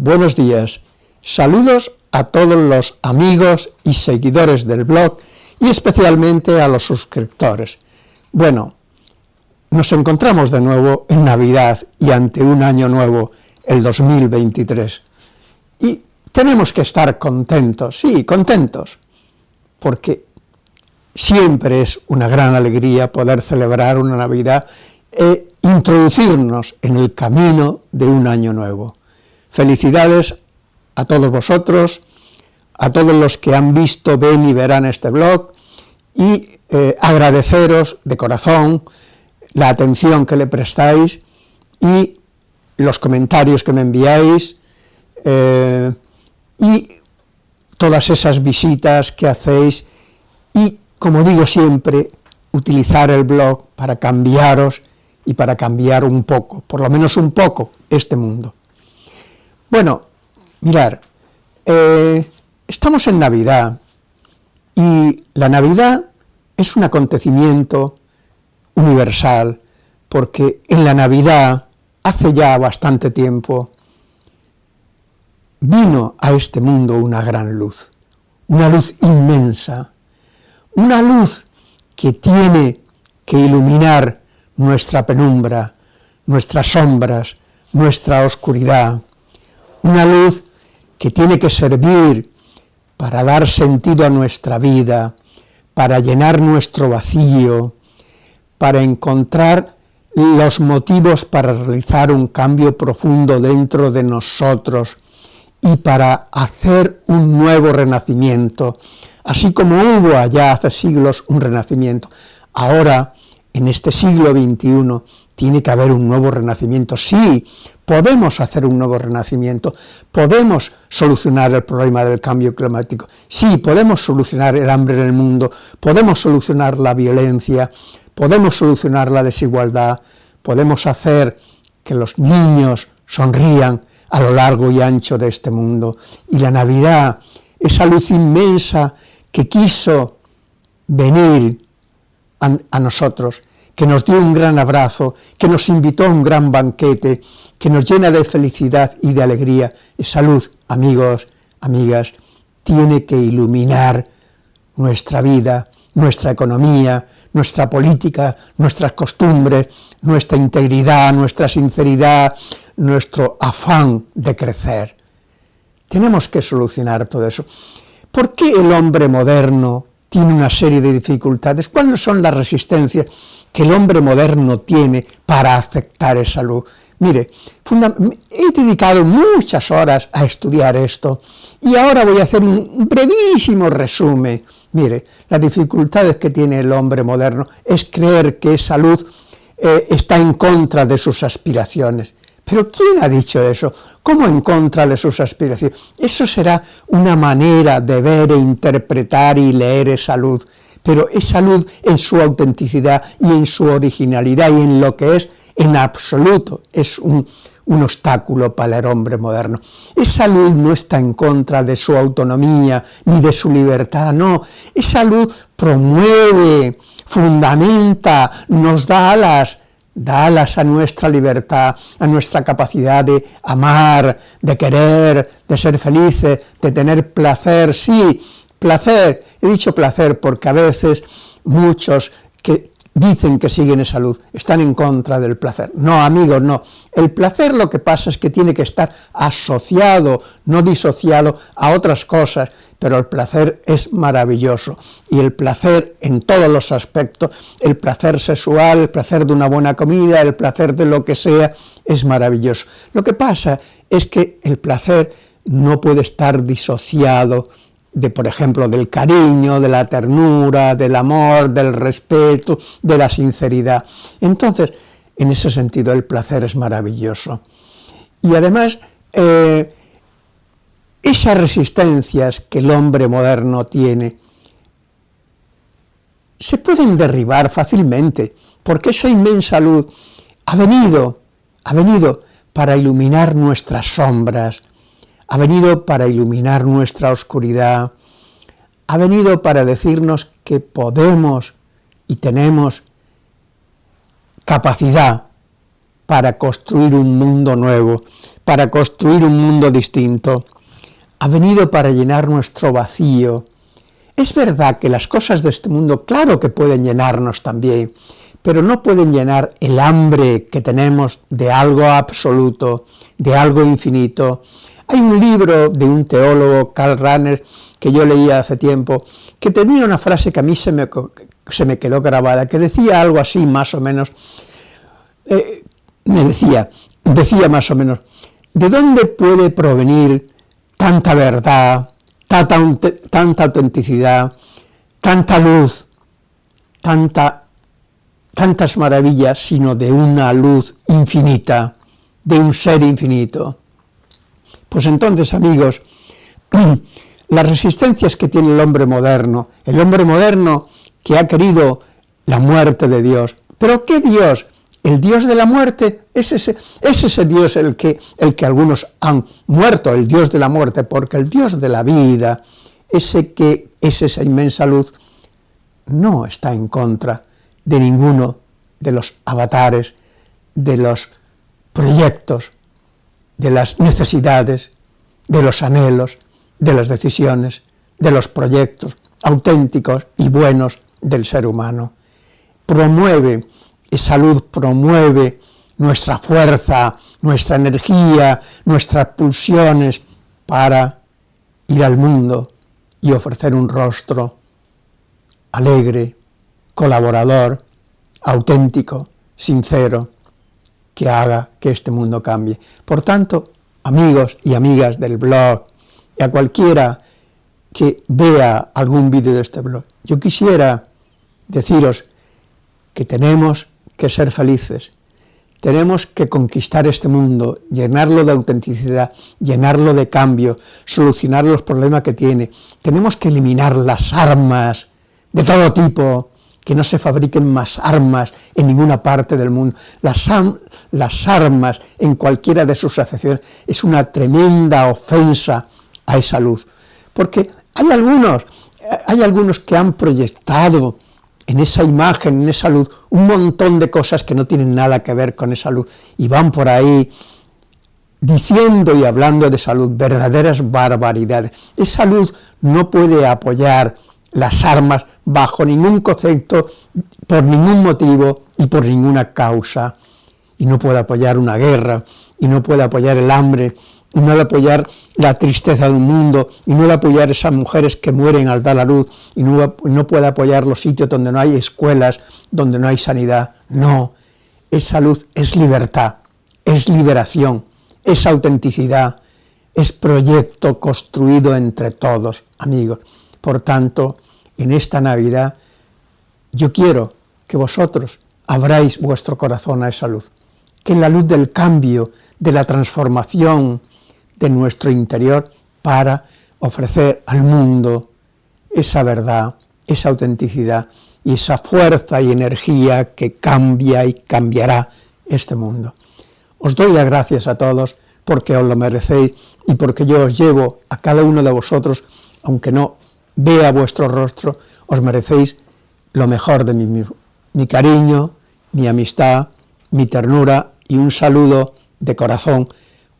buenos días, saludos a todos los amigos y seguidores del blog y especialmente a los suscriptores. Bueno, nos encontramos de nuevo en Navidad y ante un año nuevo, el 2023. Y tenemos que estar contentos, sí, contentos, porque siempre es una gran alegría poder celebrar una Navidad e introducirnos en el camino de un año nuevo. Felicidades a todos vosotros, a todos los que han visto, ven y verán este blog, y eh, agradeceros de corazón la atención que le prestáis y los comentarios que me enviáis, eh, y todas esas visitas que hacéis, y como digo siempre, utilizar el blog para cambiaros y para cambiar un poco, por lo menos un poco, este mundo. Bueno, mirar, eh, estamos en Navidad, y la Navidad es un acontecimiento universal, porque en la Navidad, hace ya bastante tiempo, vino a este mundo una gran luz, una luz inmensa, una luz que tiene que iluminar nuestra penumbra, nuestras sombras, nuestra oscuridad, una luz que tiene que servir para dar sentido a nuestra vida, para llenar nuestro vacío, para encontrar los motivos para realizar un cambio profundo dentro de nosotros y para hacer un nuevo renacimiento, así como hubo allá hace siglos un renacimiento. Ahora, en este siglo XXI, tiene que haber un nuevo renacimiento. Sí, podemos hacer un nuevo renacimiento, podemos solucionar el problema del cambio climático, sí, podemos solucionar el hambre en el mundo, podemos solucionar la violencia, podemos solucionar la desigualdad, podemos hacer que los niños sonrían a lo largo y ancho de este mundo. Y la Navidad, esa luz inmensa que quiso venir a, a nosotros, que nos dio un gran abrazo, que nos invitó a un gran banquete, que nos llena de felicidad y de alegría. Esa luz, amigos, amigas, tiene que iluminar nuestra vida, nuestra economía, nuestra política, nuestras costumbres, nuestra integridad, nuestra sinceridad, nuestro afán de crecer. Tenemos que solucionar todo eso. ¿Por qué el hombre moderno tiene una serie de dificultades? ¿Cuáles son las resistencias que el hombre moderno tiene para aceptar esa luz? Mire, he dedicado muchas horas a estudiar esto y ahora voy a hacer un brevísimo resumen. Mire, las dificultades que tiene el hombre moderno es creer que esa luz eh, está en contra de sus aspiraciones. Pero ¿quién ha dicho eso? ¿Cómo en contra de sus aspiraciones? Eso será una manera de ver e interpretar y leer esa luz, pero esa luz en su autenticidad y en su originalidad y en lo que es en absoluto es un, obstáculo para el hombre moderno. Esa luz no está en contra de su autonomía ni de su libertad, no. Esa luz promueve, fundamenta, nos da alas, da alas a nuestra libertad, a nuestra capacidad de amar, de querer, de ser felices, de tener placer, sí, placer, he dicho placer porque a veces muchos que dicen que siguen esa luz, están en contra del placer. No, amigos, no. El placer lo que pasa es que tiene que estar asociado, no disociado a otras cosas, pero el placer es maravilloso. Y el placer en todos los aspectos, el placer sexual, el placer de una buena comida, el placer de lo que sea, es maravilloso. Lo que pasa es que el placer no puede estar disociado de, por ejemplo, del cariño, de la ternura, del amor, del respeto, de la sinceridad. Entonces, en ese sentido, el placer es maravilloso. Y además, eh, esas resistencias que el hombre moderno tiene, se pueden derribar fácilmente, porque esa inmensa luz ha venido, ha venido para iluminar nuestras sombras, ha venido para iluminar nuestra oscuridad, ha venido para decirnos que podemos y tenemos capacidad para construir un mundo nuevo, para construir un mundo distinto. Ha venido para llenar nuestro vacío. Es verdad que las cosas de este mundo, claro que pueden llenarnos también, pero no pueden llenar el hambre que tenemos de algo absoluto, de algo infinito. Hay un libro de un teólogo, Karl Rahner, que yo leía hace tiempo, que tenía una frase que a mí se me, se me quedó grabada, que decía algo así más o menos, eh, me decía, decía más o menos, ¿de dónde puede provenir tanta verdad, tanta, tanta autenticidad, tanta luz, tanta, tantas maravillas, sino de una luz infinita, de un ser infinito? Pues entonces, amigos, las resistencias que tiene el hombre moderno, el hombre moderno que ha querido la muerte de Dios. ¿Pero qué Dios? El Dios de la muerte es ese, es ese Dios el que, el que algunos han muerto, el Dios de la muerte, porque el Dios de la vida, ese que es esa inmensa luz, no está en contra de ninguno de los avatares, de los proyectos, de las necesidades, de los anhelos, de las decisiones, de los proyectos auténticos y buenos del ser humano. Promueve esa luz, promueve nuestra fuerza, nuestra energía, nuestras pulsiones para ir al mundo y ofrecer un rostro alegre, colaborador, auténtico, sincero, que haga que este mundo cambie. Por tanto, amigos y amigas del blog, y a cualquiera que vea algún vídeo de este blog, yo quisiera deciros que tenemos que ser felices, tenemos que conquistar este mundo, llenarlo de autenticidad, llenarlo de cambio, solucionar los problemas que tiene. Tenemos que eliminar las armas de todo tipo, que no se fabriquen más armas en ninguna parte del mundo. Las, las armas en cualquiera de sus acepciones es una tremenda ofensa a esa luz, porque hay algunos, hay algunos que han proyectado en esa imagen, en esa luz, un montón de cosas que no tienen nada que ver con esa luz, y van por ahí diciendo y hablando de salud, verdaderas barbaridades. Esa luz no puede apoyar las armas bajo ningún concepto, por ningún motivo y por ninguna causa, y no puede apoyar una guerra, y no puede apoyar el hambre, y no de apoyar la tristeza de un mundo, y no de apoyar esas mujeres que mueren al dar la luz, y no, no puede apoyar los sitios donde no hay escuelas, donde no hay sanidad. No, esa luz es libertad, es liberación, es autenticidad, es proyecto construido entre todos, amigos. Por tanto, en esta Navidad, yo quiero que vosotros abráis vuestro corazón a esa luz, que la luz del cambio, de la transformación, de nuestro interior para ofrecer al mundo esa verdad, esa autenticidad y esa fuerza y energía que cambia y cambiará este mundo. Os doy las gracias a todos porque os lo merecéis y porque yo os llevo a cada uno de vosotros, aunque no vea vuestro rostro, os merecéis lo mejor de mí mismo. Mi cariño, mi amistad, mi ternura y un saludo de corazón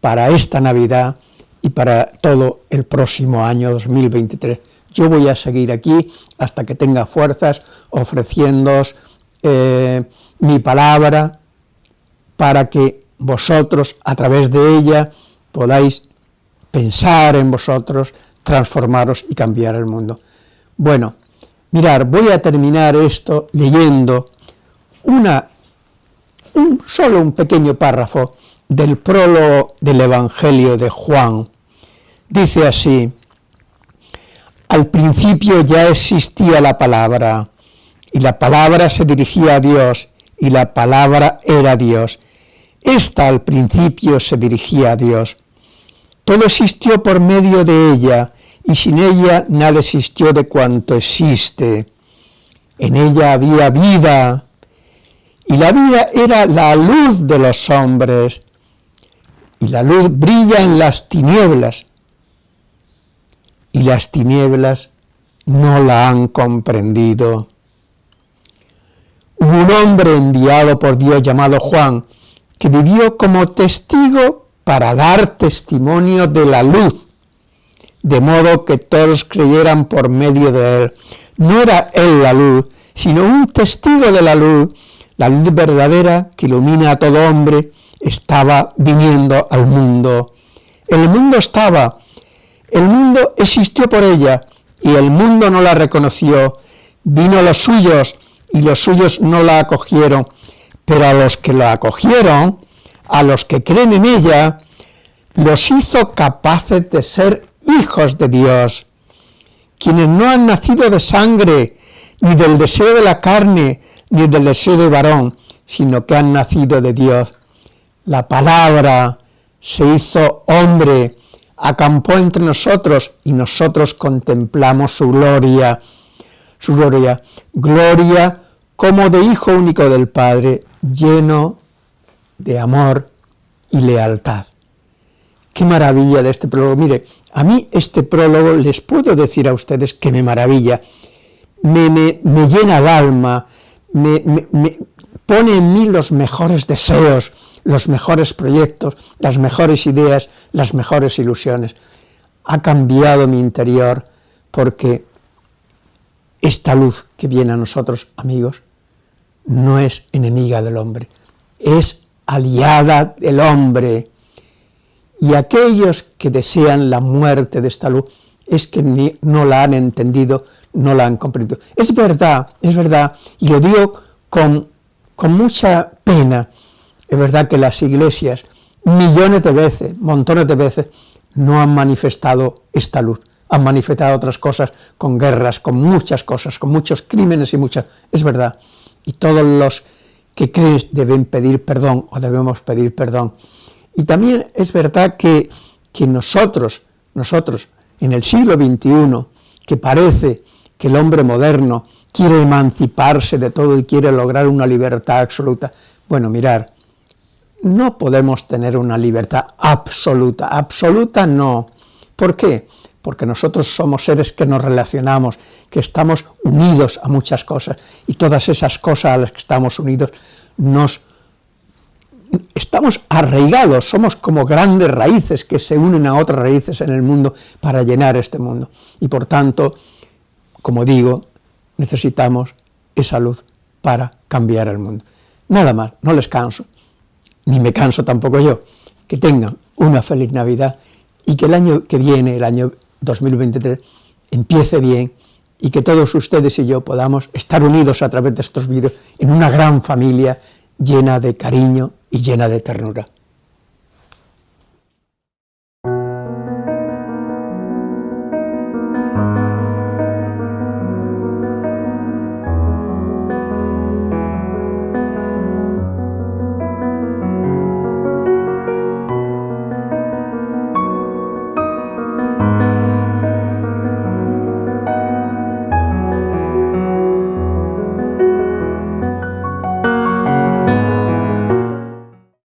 para esta Navidad y para todo el próximo año 2023. Yo voy a seguir aquí hasta que tenga fuerzas, ofreciéndoos eh, mi palabra para que vosotros, a través de ella, podáis pensar en vosotros, transformaros y cambiar el mundo. Bueno, mirar, voy a terminar esto leyendo una, un, solo un pequeño párrafo del prólogo del Evangelio de Juan. Dice así, al principio ya existía la palabra, y la palabra se dirigía a Dios, y la palabra era Dios. Esta al principio se dirigía a Dios. Todo existió por medio de ella, y sin ella nada existió de cuanto existe. En ella había vida, y la vida era la luz de los hombres y la luz brilla en las tinieblas, y las tinieblas no la han comprendido. Hubo un hombre enviado por Dios llamado Juan, que vivió como testigo para dar testimonio de la luz, de modo que todos creyeran por medio de él. No era él la luz, sino un testigo de la luz, la luz verdadera que ilumina a todo hombre, estaba viniendo al mundo. El mundo estaba, el mundo existió por ella, y el mundo no la reconoció. Vino a los suyos, y los suyos no la acogieron, pero a los que la acogieron, a los que creen en ella, los hizo capaces de ser hijos de Dios, quienes no han nacido de sangre, ni del deseo de la carne, ni del deseo de varón, sino que han nacido de Dios. La palabra se hizo hombre, acampó entre nosotros y nosotros contemplamos su gloria, su gloria, gloria como de Hijo único del Padre, lleno de amor y lealtad. Qué maravilla de este prólogo. Mire, a mí este prólogo les puedo decir a ustedes que me maravilla, me, me, llena el alma, me, me pone en mí los mejores deseos, los mejores proyectos, las mejores ideas, las mejores ilusiones. Ha cambiado mi interior porque esta luz que viene a nosotros, amigos, no es enemiga del hombre, es aliada del hombre. Y aquellos que desean la muerte de esta luz es que no la han entendido, no la han comprendido. Es verdad, es verdad, y lo digo con, con mucha pena, es verdad que las iglesias, millones de veces, montones de veces, no han manifestado esta luz, han manifestado otras cosas con guerras, con muchas cosas, con muchos crímenes y muchas... Es verdad, y todos los que creen deben pedir perdón o debemos pedir perdón. Y también es verdad que, que nosotros, nosotros, en el siglo XXI, que parece que el hombre moderno quiere emanciparse de todo y quiere lograr una libertad absoluta, bueno, mirar, no podemos tener una libertad absoluta, absoluta no. ¿Por qué? Porque nosotros somos seres que nos relacionamos, que estamos unidos a muchas cosas, y todas esas cosas a las que estamos unidos nos estamos arraigados, somos como grandes raíces que se unen a otras raíces en el mundo para llenar este mundo. Y por tanto, como digo, necesitamos esa luz para cambiar el mundo. Nada más, no les canso, ni me canso tampoco yo. Que tengan una feliz Navidad y que el año que viene, el año 2023, empiece bien y que todos ustedes y yo podamos estar unidos a través de estos vídeos en una gran familia llena de cariño y llena de ternura.